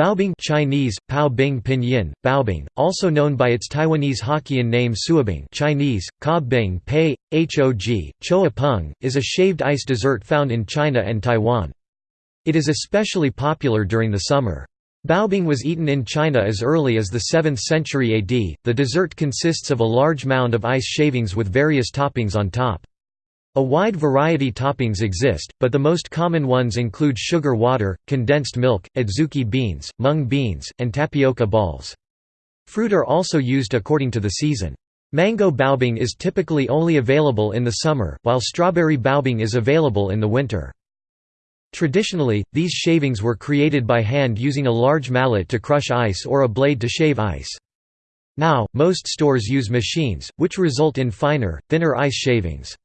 Baobing Chinese, Pao Bing Pinyin, Baobing, also known by its Taiwanese Hokkien name Suabing Chinese, Ka Bing Pei, Hog, Choa Peng, is a shaved ice dessert found in China and Taiwan. It is especially popular during the summer. Baobing was eaten in China as early as the 7th century AD. The dessert consists of a large mound of ice shavings with various toppings on top. A wide variety toppings exist, but the most common ones include sugar water, condensed milk, adzuki beans, mung beans, and tapioca balls. Fruit are also used according to the season. Mango baobing is typically only available in the summer, while strawberry baobing is available in the winter. Traditionally, these shavings were created by hand using a large mallet to crush ice or a blade to shave ice. Now, most stores use machines, which result in finer, thinner ice shavings.